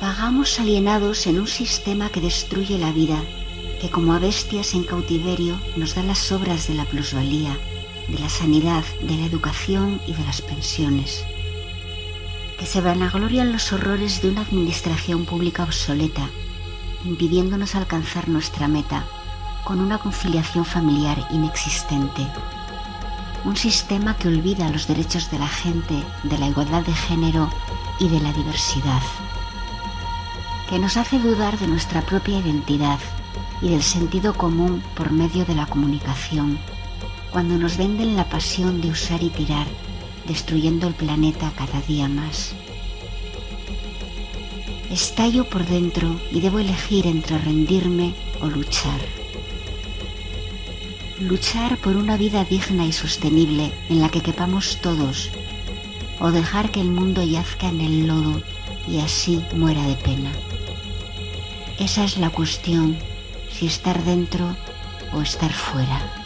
Vagamos alienados en un sistema que destruye la vida, que como a bestias en cautiverio nos da las obras de la plusvalía, de la sanidad, de la educación y de las pensiones. Que se vanaglorian los horrores de una administración pública obsoleta, impidiéndonos alcanzar nuestra meta con una conciliación familiar inexistente. Un sistema que olvida los derechos de la gente, de la igualdad de género y de la diversidad que nos hace dudar de nuestra propia identidad y del sentido común por medio de la comunicación, cuando nos venden la pasión de usar y tirar, destruyendo el planeta cada día más. Estallo por dentro y debo elegir entre rendirme o luchar. Luchar por una vida digna y sostenible en la que quepamos todos, o dejar que el mundo yazca en el lodo y así muera de pena. Esa es la cuestión, si estar dentro o estar fuera.